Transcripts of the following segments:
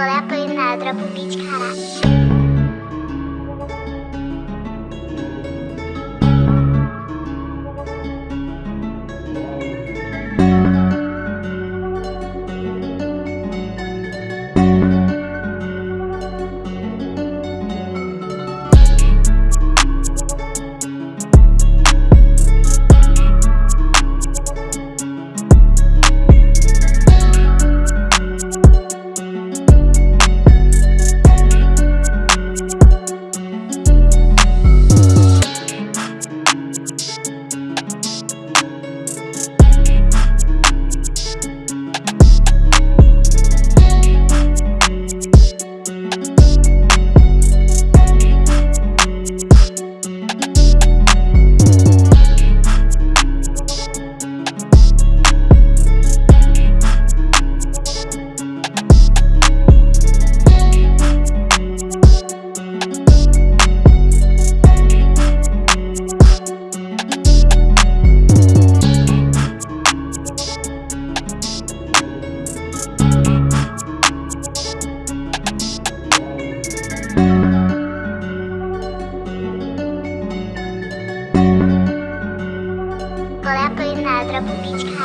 Qual é a pena da de caralho? Pebble Beach.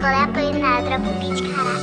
Клепай на траву пічкара.